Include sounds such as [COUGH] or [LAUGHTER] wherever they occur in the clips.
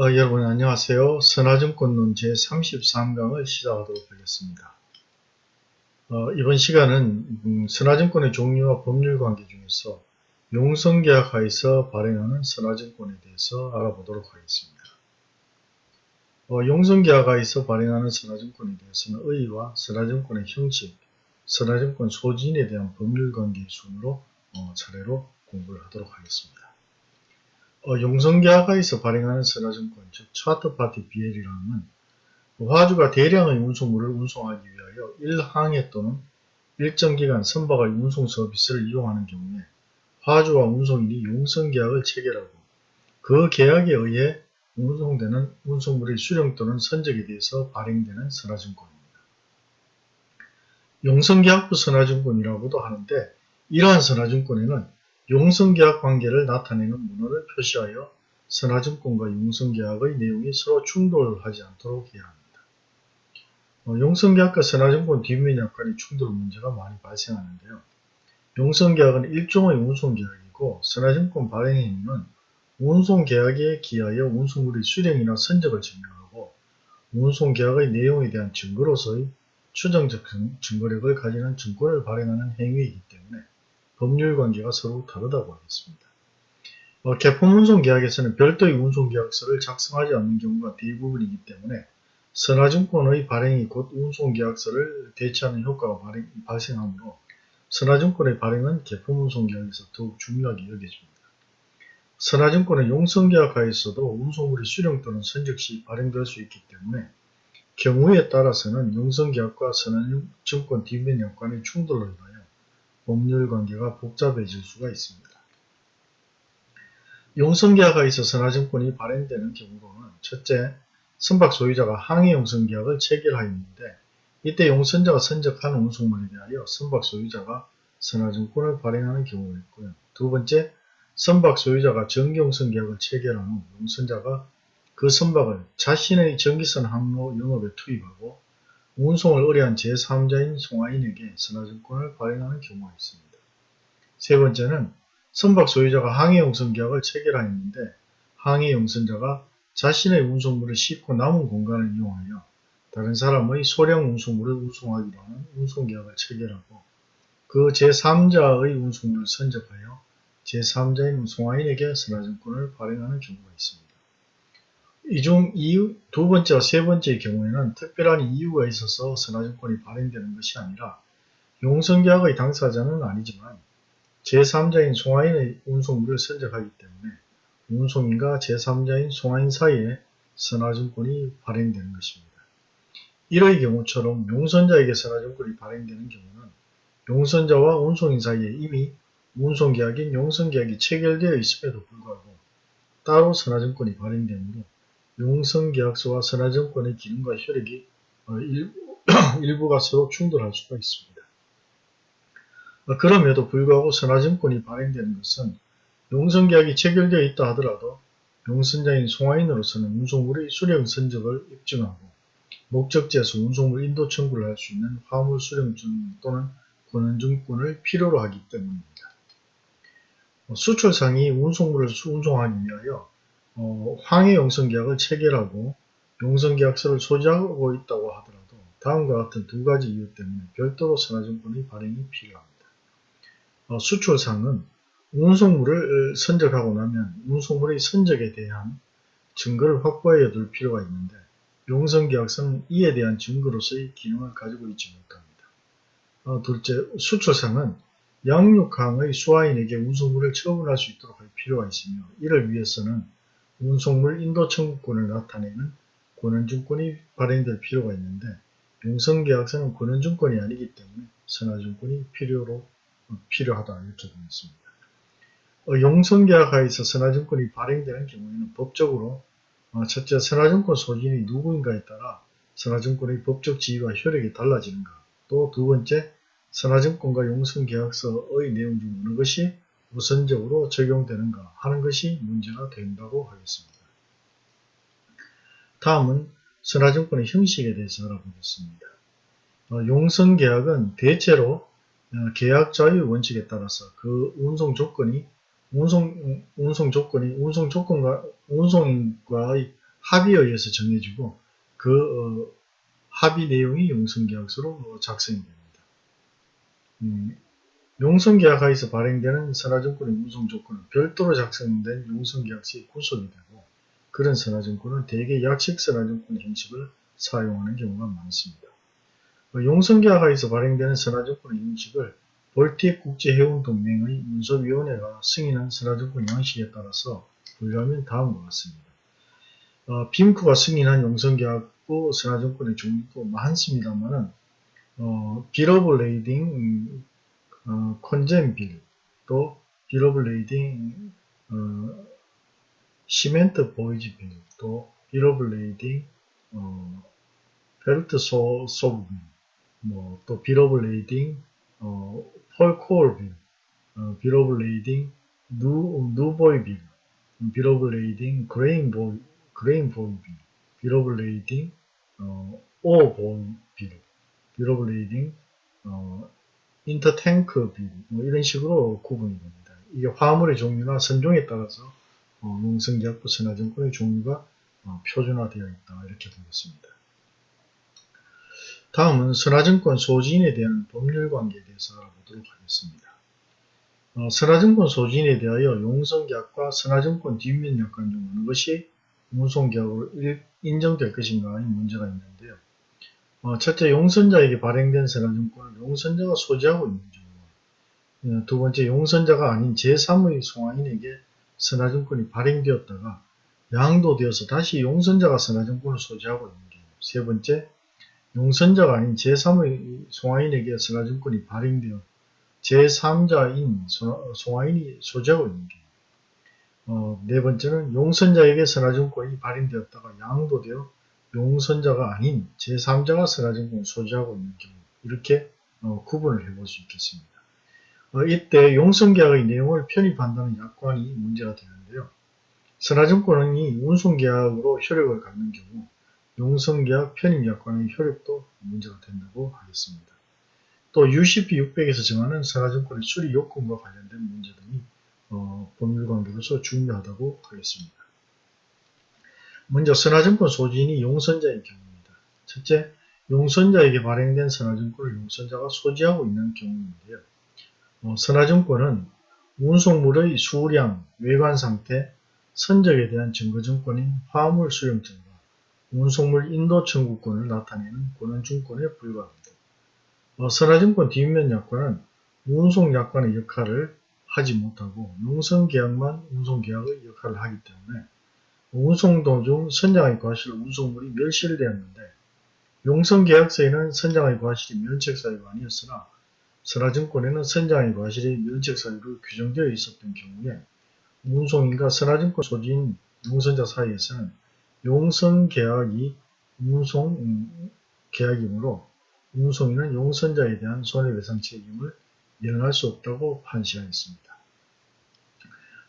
어, 여러분 안녕하세요. 선화증권론 제33강을 시작하도록 하겠습니다. 어, 이번 시간은 음, 선화증권의 종류와 법률관계 중에서 용성계약 하에서 발행하는 선화증권에 대해서 알아보도록 하겠습니다. 어, 용성계약 하에서 발행하는 선화증권에 대해서는 의의와 선화증권의 형식, 선화증권 소진에 대한 법률관계 순으로 어, 차례로 공부를 하도록 하겠습니다. 어, 용성계약하에서 발행하는 선화증권, 즉 차트파티 BL이라는 화주가 대량의 운송물을 운송하기 위하여 일항해 또는 일정 기간 선박의 운송 서비스를 이용하는 경우에 화주와 운송인이 용성계약을 체결하고 그 계약에 의해 운송되는 운송물의 수령 또는 선적에 대해서 발행되는 선화증권입니다. 용성계약부 선화증권이라고도 하는데 이러한 선화증권에는 용성계약 관계를 나타내는 문헌을 표시하여 선화증권과 용성계약의 내용이 서로 충돌하지 않도록 해야 합니다. 어, 용성계약과 선화증권 뒷면 약관의 충돌 문제가 많이 발생하는데요. 용성계약은 일종의 운송계약이고 선화증권 발행의 의무는 운송계약에 기하여 운송물의 수령이나 선적을 증명하고 운송계약의 내용에 대한 증거로서의 추정적 증거력을 가지는 증권을 발행하는 행위이기 때문에 법률 관계가 서로 다르다고 하겠습니다. 어, 개품 운송계약에서는 별도의 운송계약서를 작성하지 않는 경우가 대부분이기 때문에 선화증권의 발행이 곧 운송계약서를 대체하는 효과가 발행, 발생하므로 선화증권의 발행은 개품 운송계약에서 더욱 중요하게 여겨집니다. 선화증권은 용성계약 하에서도 운송물이 수령 또는 선적 시 발행될 수 있기 때문에 경우에 따라서는 용성계약과 선화증권 뒷면 약관의 충돌로 인하여 법률 관계가 복잡해질 수가 있습니다. 용성계약에 있어 선화증권이 발행되는 경우로는 첫째, 선박 소유자가 항해 용성계약을 체결하였는데 이때 용선자가 선적한 운송물에 대하여 선박 소유자가 선화증권을 발행하는 경우가 있고요. 두 번째, 선박 소유자가 정기용선 계약을 체결한 후 용선자가 그 선박을 자신의 전기선 항로 영업에 투입하고 운송을 의뢰한 제3자인 송하인에게 선화증권을 발행하는 경우가 있습니다. 세 번째는 선박 소유자가 항해 용선 계약을 체결하였는데 항해 용선자가 자신의 운송물을 싣고 남은 공간을 이용하여 다른 사람의 소량 운송물을 운송하기로 하는 운송계약을 체결하고 그 제3자의 운송물을 선적하여 제3자인 송하인에게 선화증권을 발행하는 경우가 있습니다. 이 중 두 번째와 세 번째의 경우에는 특별한 이유가 있어서 선화증권이 발행되는 것이 아니라 용성계약의 당사자는 아니지만 제3자인 송하인의 운송물을 선적하기 때문에 운송인과 제3자인 송하인 사이에 선화증권이 발행되는 것입니다. 이러의 경우처럼 용선자에게 선화증권이 발행되는 경우는 용선자와 운송인 사이에 이미 운송계약인 용선계약이 체결되어 있음에도 불구하고 따로 선화증권이 발행되므로 용성계약서와 선화증권의 기능과 효력이 어, [CLEARS THROAT] 일부가 서로 충돌할 수가 있습니다. 어, 그럼에도 불구하고 선화증권이 발행되는 것은 용성계약이 체결되어 있다 하더라도 용선자인 송화인으로서는 운송물의 수령 선적을 입증하고 목적지에서 운송물 인도 청구를 할 수 있는 화물 수령증 또는 권한증권을 필요로 하기 때문입니다. 어, 수출상이 운송물을 운송하기 위하여 어, 황해 용성계약을 체결하고 용성계약서를 소지하고 있다고 하더라도 다음과 같은 두 가지 이유 때문에 별도로 선화증권의 발행이 필요합니다. 어, 수출상은 운송물을 선적하고 나면 운송물의 선적에 대한 증거를 확보해 둘 필요가 있는데 용성계약서는 이에 대한 증거로서의 기능을 가지고 있지 못합니다. 어, 둘째, 수출상은 양육항의 수화인에게 운송물을 처분할 수 있도록 할 필요가 있으며 이를 위해서는 운송물 인도 청구권을 나타내는 권한증권이 발행될 필요가 있는데 용성계약서는 권한증권이 아니기 때문에 선화증권이 필요로 필요하다 이렇게 되어 있습니다. 어, 용성계약하에서 선화증권이 발행되는 경우에는 법적으로 어, 첫째 선화증권 소진이 누구인가에 따라 선화증권의 법적 지위와 효력이 달라지는가 또 두 번째 선화증권과 용성계약서의 내용 중 어느 것이 우선적으로 적용되는가 하는 것이 문제가 된다고 하겠습니다. 다음은 선화증권의 형식에 대해서 알아보겠습니다. 어, 용성계약은 대체로 어, 계약 자유 원칙에 따라서 그 운송 조건이 운송 운송 조건이 운송 조건과 운송인과의 합의에 의해서 정해지고 그 어, 합의 내용이 용성계약서로 어, 작성이 됩니다. 음, 용성계약하에서 발행되는 선화증권의 운송 조건은 별도로 작성된 용성계약서에 구속이 되고 그런 선화증권은 대개 약식 선화증권 형식을 사용하는 경우가 많습니다. 어, 용선계약하에서 발행되는 선하증권의 형식을 Baltic 국제해운동맹의 문서위원회가 승인한 선하증권 양식에 따라서 분류하면 다음과 같습니다. 어, BIMCO가 승인한 용선계약부 선하증권의 종류도 많습니다만은 어, bill of lading 어, CONGENBILL 또 bill of lading 어, 시멘트 보이즈빌 또 비러블레이딩 어, 벨트 소, 소브빌 뭐 또 비러블레이딩 어, 펄코올빌 어, 비러블레이딩 누, 누보이빌 비러블레이딩 그레인보이 그레인보이빌 비러블레이딩 어, 오보이빌 비러블레이딩 어, 인터탱크 빌, 뭐 이런 식으로 구분이 됩니다. 이게 화물의 종류나 선종에 따라서 어, 농성계약부 선화증권의 종류가 어, 표준화되어 있다 이렇게 되겠습니다. 다음은 선화증권 소지인에 대한 법률 관계에 대해서 알아보도록 하겠습니다. 어, 선화증권 소지인에 대하여 용성계약과 선화증권 뒷면 약관 중 어느 것이 운송계약으로 인정될 것인가 하는 문제가 있는데요. 어, 첫째, 용선자에게 발행된 선화증권을 용선자가 소지하고 있는 경우 어, 두 번째, 용선자가 아닌 제3의 송화인에게 선화증권이 발행되었다가 양도되어서 다시 용선자가 선화증권을 소지하고 있는 경우. 세 번째, 용선자가 아닌 제3의 송화인에게 선화증권이 발행되어 제3자인 송화인이 소지하고 있는 경우. 어, 네 번째는 용선자에게 선화증권이 발행되었다가 양도되어 용선자가 아닌 제3자가 선화증권을 소지하고 있는 경우 이렇게 어, 구분을 해볼 수 있겠습니다. 어, 이때 용선계약의 내용을 편입한다는 약관이 문제가 되는데요. 선화증권이 운송계약으로 효력을 갖는 경우 용선계약 편입약관의 효력도 문제가 된다고 하겠습니다. 또 UCP 600에서 정하는 선화증권의 수리 요건과 관련된 문제 등이 어, 법률관계로서 중요하다고 하겠습니다. 먼저 선화증권 소지인이 용선자인 경우입니다. 첫째, 용선자에게 발행된 선화증권을 용선자가 소지하고 있는 경우인데요. 어, 선화증권은 운송물의 수량, 외관 상태, 선적에 대한 증거증권인 화물 수령증과 운송물 인도 청구권을 나타내는 권한증권에 불과합니다. 어, 선화증권 뒷면 약관은 운송 약관의 역할을 하지 못하고 용선계약만 운송계약의 역할을 하기 때문에 운송 도 중 선장의 과실 운송물이 멸실되었는데 용성계약서에는 선장의 과실이 면책사유가 아니었으나 선화증권에는 선장의 과실이 면책사유로 규정되어 있었던 경우에 운송인과 선화증권 소지인 용선자 사이에서는 용성계약이 운송계약이므로 운송인은 용선자에 대한 손해배상 책임을 면할 수 없다고 판시하였습니다.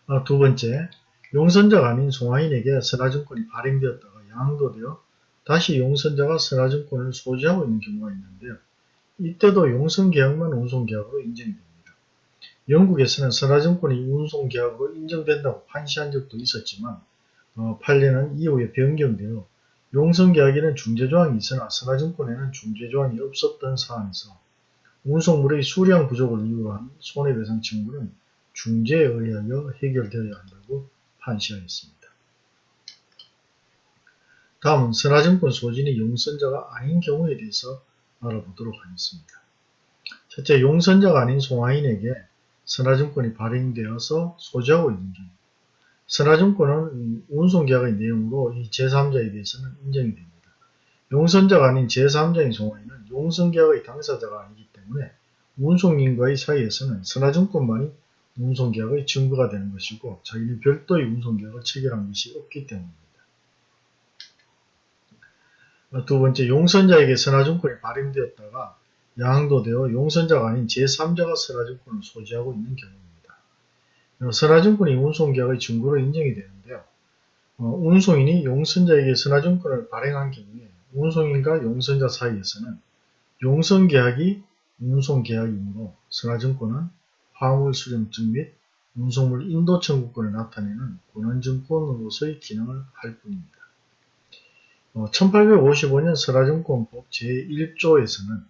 아, 두 번째, 용선자가 아닌 송화인에게 선화증권이 발행되었다가 양도되어 다시 용선자가 선화증권을 소지하고 있는 경우가 있는데요. 이때도 용선계약만 운송계약으로 인정됩니다. 영국에서는 선화증권이 운송계약으로 인정된다고 판시한 적도 있었지만 어, 판례는 이후에 변경되어 용선계약에는 중재조항이 있으나 선화증권에는 중재조항이 없었던 사안에서 운송물의 수량 부족을 이유로 한 손해배상 청구는 중재에 의하여 해결되어야 한다고 판시하였습니다. 다음은 선화증권 소진이 용선자가 아닌 경우에 대해서 알아보도록 하겠습니다. 첫째, 용선자가 아닌 송화인에게 선화증권이 발행되어서 소지하고 있는 경우 선화증권은 운송계약의 내용으로 이 제3자에 대해서는 인정이 됩니다. 용선자가 아닌 제3자인 송화인은 용선계약의 당사자가 아니기 때문에 운송인과의 사이에서는 선화증권만이 운송계약의 증거가 되는 것이고 자기는 별도의 운송계약을 체결한 것이 없기 때문입니다. 두 번째, 용선자에게 선화증권이 발행되었다가 양도되어 용선자가 아닌 제3자가 선화증권을 소지하고 있는 경우입니다. 선화증권이 운송계약의 증거로 인정이 되는데요. 어, 운송인이 용선자에게 선화증권을 발행한 경우에 운송인과 용선자 사이에서는 용선계약이 운송계약이므로 선화증권은 화물 수령증 및 운송물 인도 청구권을 나타내는 권한증권으로서의 기능을 할 뿐입니다. 1855년 선화증권법 제1조에서는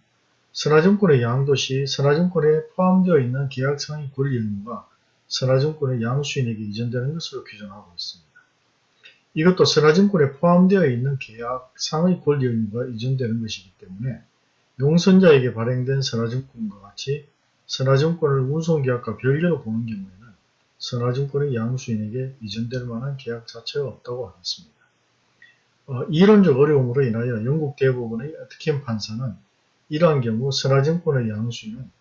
선화증권의 양도 시 선화증권에 포함되어 있는 계약상의 권리 의무가 선화증권의 양수인에게 이전되는 것으로 규정하고 있습니다. 이것도 선화증권에 포함되어 있는 계약상의 권리 의무가 이전되는 것이기 때문에 용선자에게 발행된 선화증권과 같이 선화증권을 운송계약과 별개로 보는 경우에는 선화증권의 양수인에게 이전될 만한 계약 자체가 없다고 하겠습니다. 어, 이론적 어려움으로 인하여 영국 대부분의 어트킨 판사는 이러한 경우 선화증권의 양수인은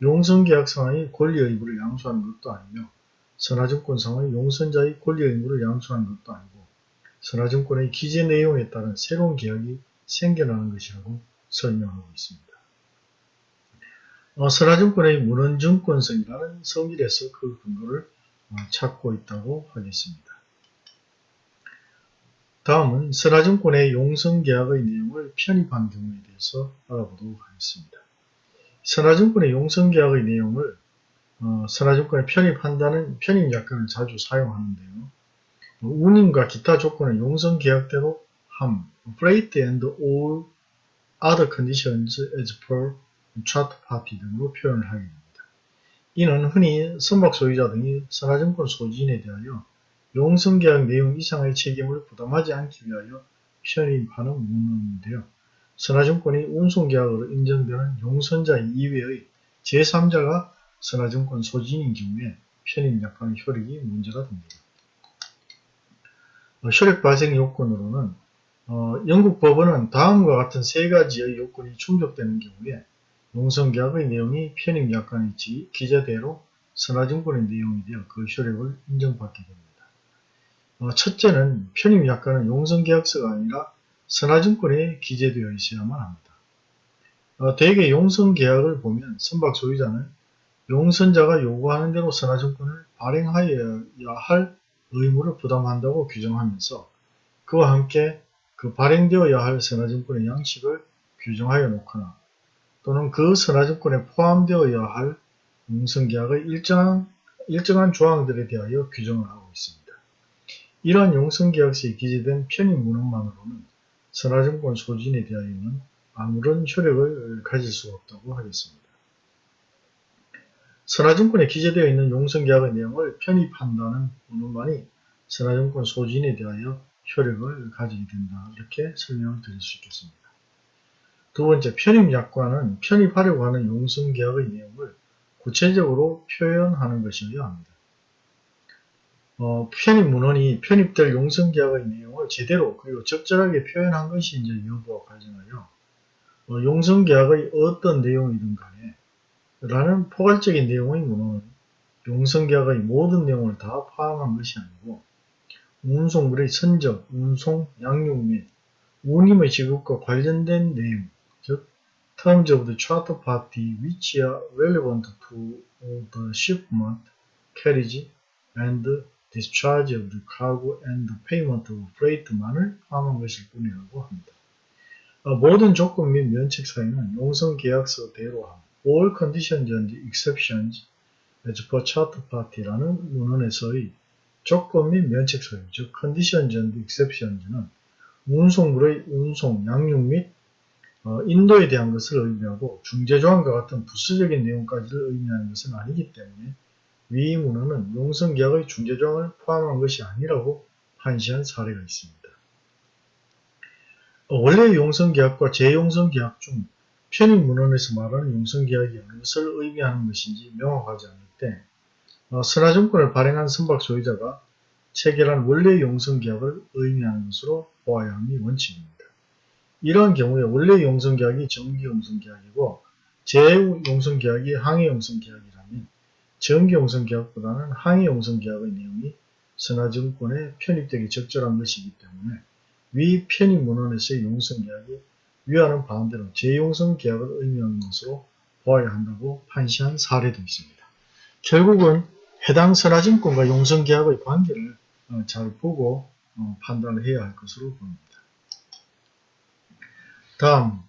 용선계약 상의 권리 의무를 양수하는 것도 아니며 선화증권 상의 용선자의 권리 의무를 양수하는 것도 아니고 선화증권의 기재 내용에 따른 새로운 계약이 생겨나는 것이라고 설명하고 있습니다. 어, 선화증권의 문헌증권성이라는 성질에서 그 근거를 어, 찾고 있다고 하겠습니다. 다음은 선화증권의 용성계약의 내용을 편입한 경우에 대해서 알아보도록 하겠습니다. 선화증권의 용성계약의 내용을 어, 선화증권에 편입한다는 편입약관을 자주 사용하는데요. 운임과 기타 조건을 용성계약대로 함, freight and all other conditions as per chart party 등으로 표현을 하게 됩니다. 이는 흔히 선박 소유자 등이 선화증권 소지인에 대하여 용성계약 내용 이상의 책임을 부담하지 않기 위하여 편입하는 문헌인데요. 선화증권이 운송계약으로 인정되는 용선자 이외의 제3자가 선화증권 소지인인 경우에 편입 약관의 효력이 문제가 됩니다. 어, 효력 발생 요건으로는 어, 영국 법원은 다음과 같은 세 가지의 요건이 충족되는 경우에 용성계약의 내용이 편입약관에 기재대로 선화증권의 내용이 되어 그 효력을 인정받게 됩니다. 어, 첫째는 편입약관은 용성계약서가 아니라 선화증권에 기재되어 있어야만 합니다. 어, 대개 용성계약을 보면 선박 소유자는 용선자가 요구하는 대로 선화증권을 발행하여야 할 의무를 부담한다고 규정하면서 그와 함께 그 발행되어야 할 선화증권의 양식을 규정하여 놓거나 또는 그 선화증권에 포함되어야 할 용성계약의 일정한, 일정한 조항들에 대하여 규정을 하고 있습니다. 이러한 용성계약서에 기재된 편입 문헌만으로는 선화증권 소진에 대하여는 아무런 효력을 가질 수가 없다고 하겠습니다. 선화증권에 기재되어 있는 용성계약의 내용을 편입한다는 문헌만이 선화증권 소진에 대하여 효력을 가지게 된다. 이렇게 설명을 드릴 수 있겠습니다. 두 번째, 편입약관은 편입하려고 하는 용성계약의 내용을 구체적으로 표현하는 것이어야 합니다. 어, 편입 문헌이 편입될 용성계약의 내용을 제대로 그리고 적절하게 표현한 것이 이제 여부와 관련하여 어, 용성계약의 어떤 내용이든 간에 라는 포괄적인 내용의 문헌은 용성계약의 모든 내용을 다 포함한 것이 아니고 운송물의 선적, 운송, 양육 및 운임의 지급과 관련된 내용, 즉 terms of the charter party which are relevant to the shipment, carriage, and discharge of the cargo and the payment of freight만을 포함한 것일 뿐이라고 합니다. 어, 모든 조건 및 면책 사유는 용성계약서대로 함. All conditions and exceptions as per charter party라는 문헌에서의 조건 및 면책 사유, 즉 conditions and exceptions는 운송물의 운송, 양육 및 어, 인도에 대한 것을 의미하고 중재조항과 같은 부수적인 내용까지를 의미하는 것은 아니기 때문에 위 문헌은 용성계약의 중재조항을 포함한 것이 아니라고 판시한 사례가 있습니다. 어, 원래 용성계약과 재용성계약 중 편입 문헌에서 말하는 용성계약이 것을 의미하는 것인지 명확하지 않을 때 어, 선화증권을 발행한 선박 소유자가 체결한 원래 용성계약을 의미하는 것으로 보아야 함이 원칙입니다. 이러한 경우에 원래 용성계약이 정기용성계약이고 재용성계약이 항해용성계약이라면 정기용성 계약보다는 항해용성 계약의 내용이 선화증권에 편입되기 적절한 것이기 때문에 위 편입 문헌에서의 용성 계약이 위하는 바운대로 재용성 계약을 의미하는 것으로 보아야 한다고 판시한 사례도 있습니다. 결국은 해당 선화증권과 용성 계약의 관계를 어, 잘 보고 어, 판단을 해야 할 것으로 보입니다. 다음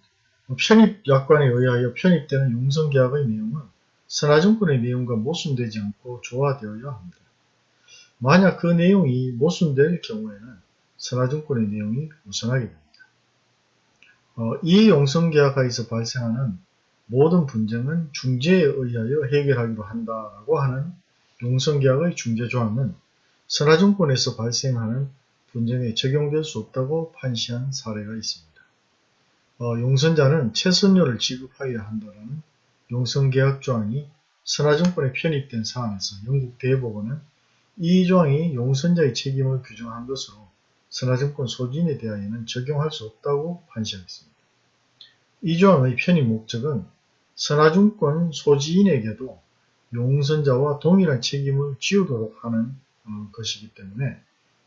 편입 약관에 의하여 편입되는 용성 계약의 내용은 선화증권의 내용과 모순되지 않고 조화되어야 합니다. 만약 그 내용이 모순될 경우에는 선화증권의 내용이 우선하게 됩니다. 어, 이 용성계약하에서 발생하는 모든 분쟁은 중재에 의하여 해결하기로 한다라고 하는 용성계약의 중재조항은 선화증권에서 발생하는 분쟁에 적용될 수 없다고 판시한 사례가 있습니다. 어, 용선자는 최선료를 지급하여야 한다는 용성계약 조항이 선화증권에 편입된 사안에서 영국 대법원은 이 조항이 용선자의 책임을 규정한 것으로 선화증권 소진에 대하여는 적용할 수 없다고 판시하였습니다. 이 조항의 편입 목적은 선화증권 소지인에게도 용선자와 동일한 책임을 지우도록 하는 어, 것이기 때문에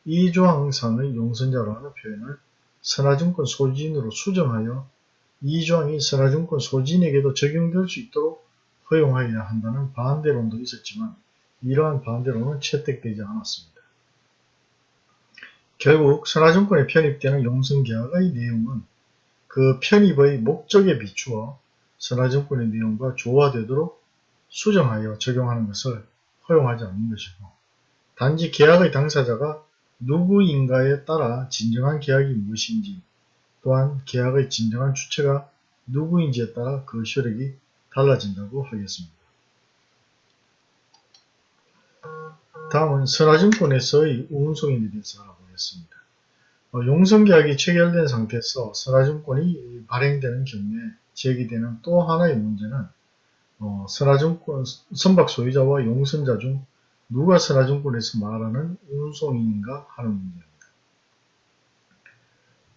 이 조항상의 용선자라는 표현을 선화증권 소지인으로 수정하여 이 조항이 선화증권 소지인에게도 적용될 수 있도록 허용하여야 한다는 반대론도 있었지만 이러한 반대론은 채택되지 않았습니다. 결국 선화증권에 편입되는 용선계약의 내용은 그 편입의 목적에 비추어 선화증권의 내용과 조화되도록 수정하여 적용하는 것을 허용하지 않는 것이고 단지 계약의 당사자가 누구인가에 따라 진정한 계약이 무엇인지 또한 계약의 진정한 주체가 누구인지에 따라 그 효력이 달라진다고 하겠습니다. 다음은 선화증권에서의 운송인에 대해서 알아보겠습니다. 어, 용성계약이 체결된 상태에서 선화증권이 발행되는 경우에 제기되는 또 하나의 문제는 어, 선화증권 선박 소유자와 용선자 중 누가 선화증권에서 말하는 운송인인가 하는 문제입니다.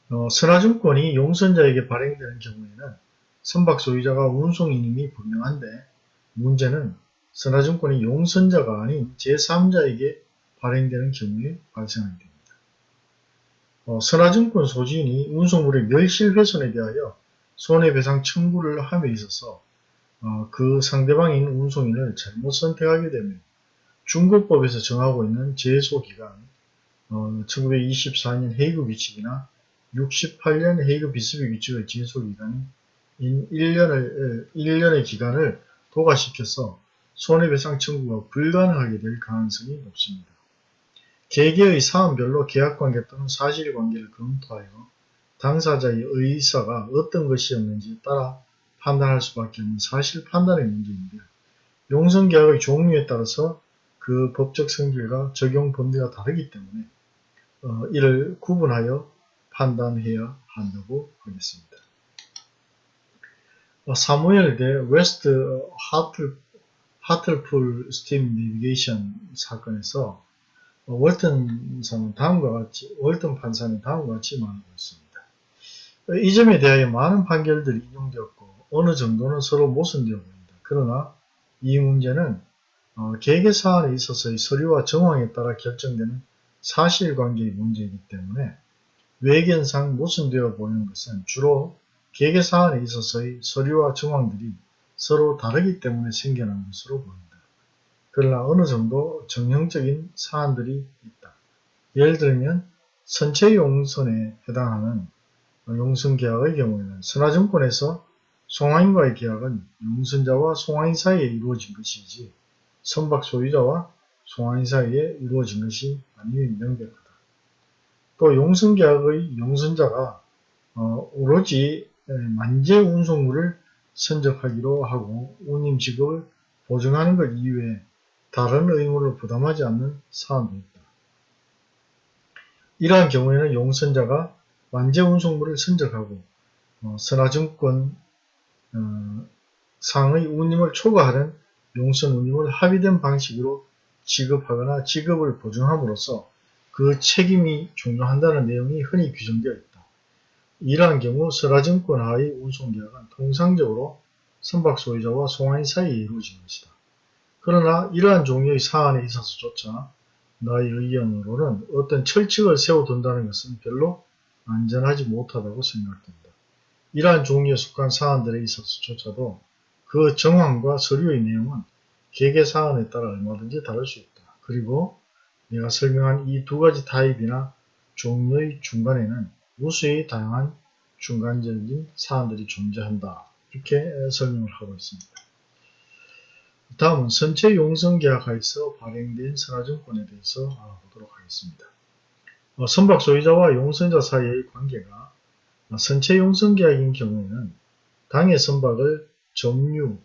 어, 선화증권이 용선자에게 발행되는 경우에는 선박 소유자가 운송인임이 분명한데 문제는 선화증권이 용선자가 아닌 제3자에게 발행되는 경우에 발생하게 됩니다. 어, 선화증권 소지인이 운송물의 멸실훼손에 대하여 손해배상 청구를 함에 있어서 어, 그 상대방인 운송인을 잘못 선택하게 되면 중국법에서 정하고 있는 제소기간 어, 1924년 헤이그 규칙이나 68년 헤이그 비스비 규칙의 제소기간인 1년을, 1년의 기간을 도과시켜서 손해배상 청구가 불가능하게 될 가능성이 높습니다. 개개의 사안별로 계약관계 또는 사실관계를 검토하여 당사자의 의사가 어떤 것이었는지에 따라 판단할 수밖에 없는 사실 판단의 문제인데요. 용선계약의 종류에 따라서 그 법적 성질과 적용 범위가 다르기 때문에 어, 이를 구분하여 판단해야 한다고 하겠습니다. 어, Samuel 대 West Hartle, Hartlepool Steam Navigation 사건에서 어, 월턴 사는 다음과 같이 월턴 판사는 다음과 같이 말하고 있습니다. 어, 이 점에 대하여 많은 판결들이 인용되었고 어느 정도는 서로 모순되어 보입니다. 그러나 이 문제는 어, 계계 사안에 있어서의 서류와 정황에 따라 결정되는 사실관계의 문제이기 때문에 외견상 모순되어 보이는 것은 주로 계계 사안에 있어서의 서류와 정황들이 서로 다르기 때문에 생겨난 것으로 보입니다. 그러나 어느 정도 정형적인 사안들이 있다. 예를 들면 선체 용선에 해당하는 용선계약의 경우에는 선화증권에서 송화인과의 계약은 용선자와 송화인 사이에 이루어진 것이지 선박 소유자와 송화인 사이에 이루어진 것이 아니면 명백하다. 또 용선계약의 용선자가 어, 오로지 만재 운송물을 선적하기로 하고 운임 직업을 보증하는 것 이외에 다른 의무를 부담하지 않는 사안도 있다. 이러한 경우에는 용선자가 만재 운송물을 선적하고 어, 선화증권 어, 상의 운임을 초과하는 용선 운임을 합의된 방식으로 지급하거나 지급을 보증함으로써 그 책임이 종료한다는 내용이 흔히 규정되어 있다. 이러한 경우 설화증권 하의 운송계약은 통상적으로 선박 소유자와 송화인 사이에 이루어진 것이다. 그러나 이러한 종류의 사안에 있어서조차 나의 의견으로는 어떤 철칙을 세워둔다는 것은 별로 안전하지 못하다고 생각된다. 이러한 종류에 속한 사안들에 있어서조차도 그 정황과 서류의 내용은 개개 사안에 따라 얼마든지 다를 수 있다. 그리고 내가 설명한 이 두 가지 타입이나 종류의 중간에는 무수히 다양한 중간적인 사안들이 존재한다. 이렇게 설명을 하고 있습니다. 다음은 선체 용성 계약하에서 발행된 선화증권에 대해서 알아보도록 하겠습니다. 어, 선박 소유자와 용선자 사이의 관계가 선체 용선 계약인 경우에는 당의 선박을 점유,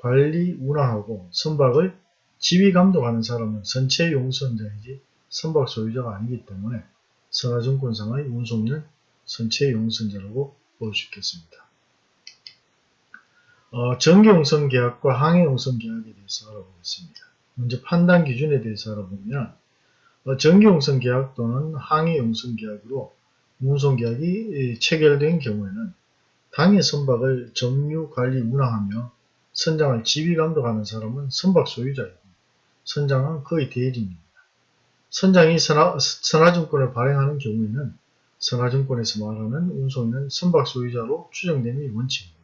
관리, 운항하고 선박을 지휘 감독하는 사람은 선체 용선자이지 선박 소유자가 아니기 때문에 선화증권상의 운송인은 선체 용선자라고 볼 수 있겠습니다. 어, 전기용선 계약과 항해용선 계약에 대해서 알아보겠습니다. 먼저 판단 기준에 대해서 알아보면 어, 전기용선 계약 또는 항해용선 계약으로 운송계약이 체결된 경우에는 당해 선박을 점유, 관리, 운항하며 선장을 지휘 감독하는 사람은 선박 소유자이고 선장은 그의 대리인입니다. 선장이 선화, 선화증권을 발행하는 경우에는 선화증권에서 말하는 운송인은 선박 소유자로 추정됨이 원칙입니다.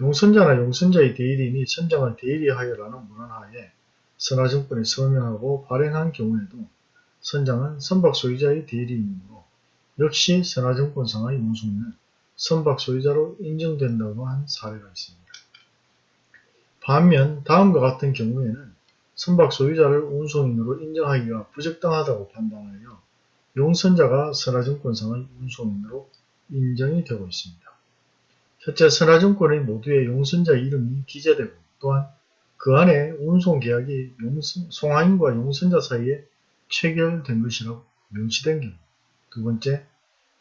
용선자나 용선자의 대리인이 선장을 대리하여라는 문헌하에 선화증권에 서명하고 발행한 경우에도 선장은 선박 소유자의 대리인이므로 역시 선화증권상의 운송인은 선박 소유자로 인정된다고 한 사례가 있습니다. 반면 다음과 같은 경우에는 선박 소유자를 운송인으로 인정하기가 부적당하다고 판단하여 용선자가 선화증권상의 운송인으로 인정이 되고 있습니다. 첫째, 선화증권의 모두의 용선자 이름이 기재되고 또한 그 안에 운송계약이 용선, 송화인과 용선자 사이에 체결된 것이라고 명시된 경우 두 번째,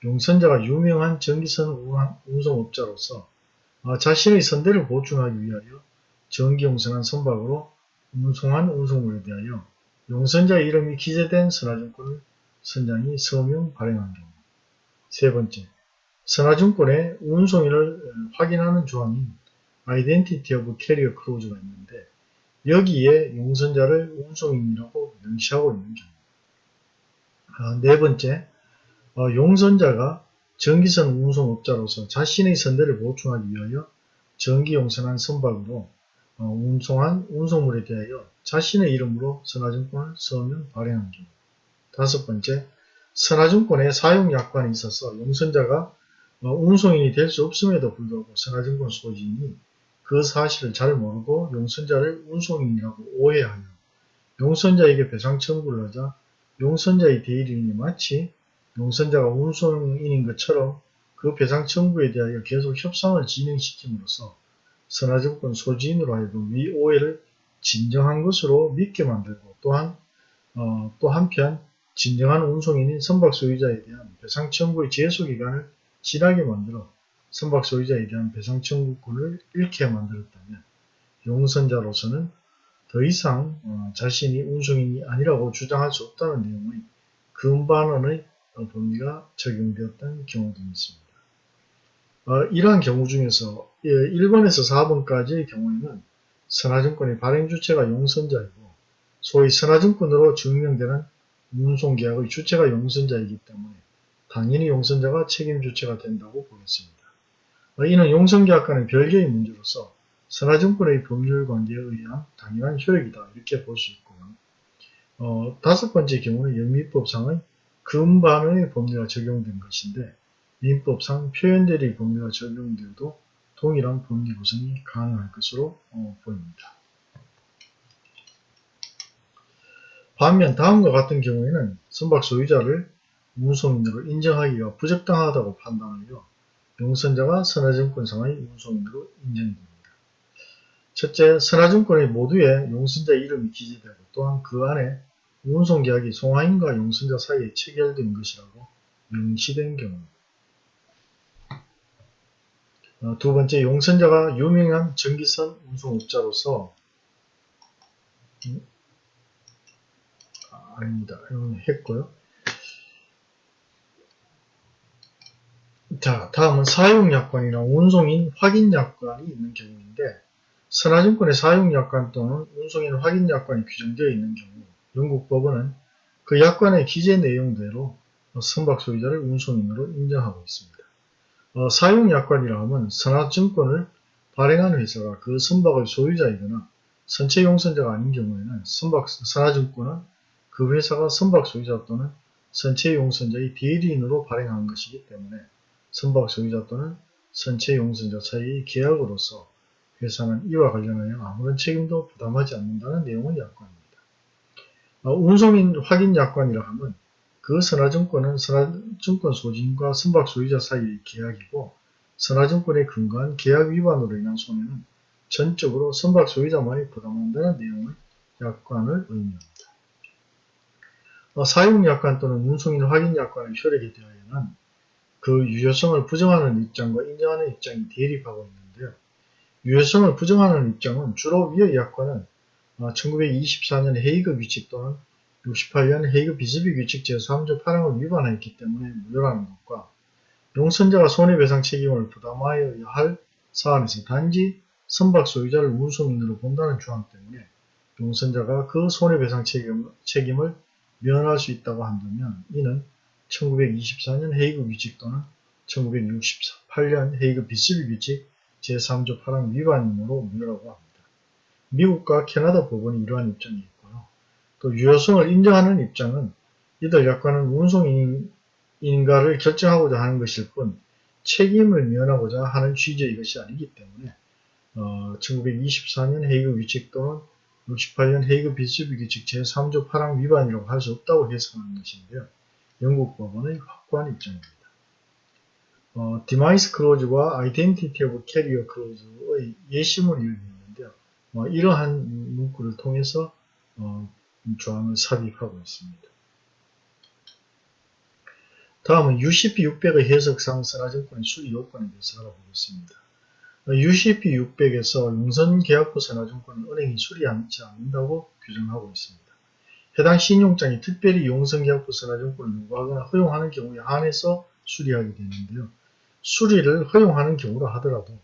용선자가 유명한 전기선 운송업자로서 어, 자신의 선대를 보충하기 위하여 전기용선한 선박으로 운송한 운송물에 대하여 용선자 이름이 기재된 선화증권을 선장이 서명 발행한 경우. 세 번째, 선화증권에 운송인을 확인하는 조항인 Identity of Carrier Clause가 있는데 여기에 용선자를 운송인이라고 명시하고 있는 경우. 아, 네 번째, 어, 용선자가 전기선 운송업자로서 자신의 선대를 보충하기 위하여 전기용선한 선박으로 어, 운송한 운송물에 대하여 자신의 이름으로 선화증권을 서명 발행한 경우. 다섯 번째, 선화증권의 사용약관에 있어서 용선자가 어, 운송인이 될 수 없음에도 불구하고 선화증권 소지인이 그 사실을 잘 모르고 용선자를 운송인이라고 오해하여 용선자에게 배상 청구를 하자 용선자의 대리인이 마치 용선자가 운송인인 것처럼 그 배상 청구에 대하여 계속 협상을 진행시킴으로써 선화증권 소지인으로 하여금 위 오해를 진정한 것으로 믿게 만들고 또한 어, 또 한편 진정한 운송인인 선박 소유자에 대한 배상 청구의 제소 기간을 지나게 만들어 선박 소유자에 대한 배상 청구권을 잃게 만들었다면 용선자로서는 더 이상 어, 자신이 운송인이 아니라고 주장할 수 없다는 내용의 금반원의 법리가 적용되었던 경우도 있습니다. 어, 이러한 경우 중에서 1번에서 예, 4번까지의 경우에는 선화증권의 발행 주체가 용선자이고 소위 선화증권으로 증명되는 운송계약의 주체가 용선자이기 때문에 당연히 용선자가 책임 주체가 된다고 보겠습니다. 어, 이는 용선계약 과는 별개의 문제로서 선화증권의 법률 관계에 의한 당연한 효력이다 이렇게 볼 수 있고요. 어, 다섯 번째 경우는 영미법상의 금반의 법률가 적용된 것인데 민법상 표현대리 법률가 적용되어도 동일한 법리 구성이 가능할 것으로 어, 보입니다. 반면 다음과 같은 경우에는 선박 소유자를 운송인으로 인정하기가 부적당하다고 판단하여 용선자가 선화증권상의 운송인으로 인정됩니다. 첫째, 선화증권의 모두에 용선자 이름이 기재되고 또한 그 안에 운송 계약이 송화인과 용선자 사이에 체결된 것이라고 명시된 경우 어, 두 번째, 용선자가 유명한 전기선 운송업자로서 음, 아, 아닙니다. 했고요. 자, 다음은 사용약관이나 운송인 확인약관이 있는 경우인데 선화증권의 사용약관 또는 운송인 확인약관이 규정되어 있는 경우 영국 법원은 그 약관의 기재 내용대로 선박 소유자를 운송인으로 인정하고 있습니다. 어, 사용 약관이라 하면 선화증권을 발행한 회사가 그 선박의 소유자이거나 선체 용선자가 아닌 경우에는 선박, 선화증권은 그 회사가 선박 소유자 또는 선체 용선자의 대리인으로 발행한 것이기 때문에 선박 소유자 또는 선체 용선자 사이의 계약으로서 회사는 이와 관련하여 아무런 책임도 부담하지 않는다는 내용의 약관입니다. 어, 운송인 확인 약관이라 하면 그 선화증권은 선화증권 소진과 선박 소유자 사이의 계약이고 선화증권에 근거한 계약 위반으로 인한 손해는 전적으로 선박 소유자만이 부담한다는 내용의 약관을 의미합니다. 어, 사용약관 또는 운송인 확인약관의 효력에 대하여는 그 유효성을 부정하는 입장과 인정하는 입장이 대립하고 있는데요. 유효성을 부정하는 입장은 주로 위의 약관은 1924년 헤이그 규칙 또는 68년 헤이그 비즈비 규칙 제3조 8항을 위반하였기 때문에 무효라는 것과 용선자가 손해배상 책임을 부담하여야 할 사안에서 단지 선박 소유자를 운송인으로 본다는 주장 때문에 용선자가 그 손해배상 책임, 책임을 면할 수 있다고 한다면 이는 1924년 헤이그 규칙 또는 1968년 헤이그 비스비 규칙 제3조 8항 위반이므로 무효라고 합니다. 미국과 캐나다 법원이 이러한 입장이 있고요. 또 유효성을 인정하는 입장은 이들 약관은 운송인인가를 결정하고자 하는 것일 뿐 책임을 면하고자 하는 취지의 것이 아니기 때문에 어, 1924년 헤이그 규칙 또는 68년 헤이그 비스비 규칙 제3조 8항 위반이라고 할 수 없다고 해석하는 것인데요. 영국 법원의 확고한 입장입니다. 어, demise clause와 identity of carrier clause의 예시문을 읽었는데요. 어, 이러한 문구를 통해서 어, 조항을 삽입하고 있습니다. 다음은 UCP 600의 해석상 선화증권의 수리 요건에 대해서 알아보겠습니다. UCP 600에서 용선계약부 선화증권은 은행이 수리하지 않는다고 규정하고 있습니다. 해당 신용장이 특별히 용선계약부 선화증권을 요구하거나 허용하는 경우에 한해서 수리하게 되는데요. 수리를 허용하는 경우라 하더라도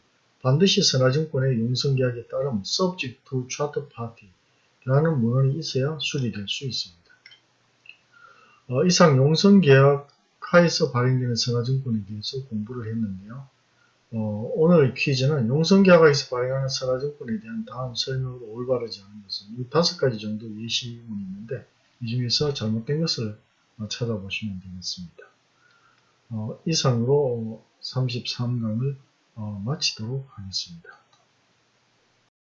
반드시 선화증권의 용선계약에 따른 subject to charter party 라는 문헌이 있어야 수리될 수 있습니다. 어, 이상 용선계약 하에서 발행되는 선화증권에 대해서 공부를 했는데요. 어, 오늘 퀴즈는 용성계약에서 발행하는 선화증권에 대한 다음 설명으로 올바르지 않은 것은 이 다섯 가지 정도 예시문이 있는데 이 중에서 잘못된 것을 어, 찾아보시면 되겠습니다. 어, 이상으로 33강을 어, 마치도록 하겠습니다.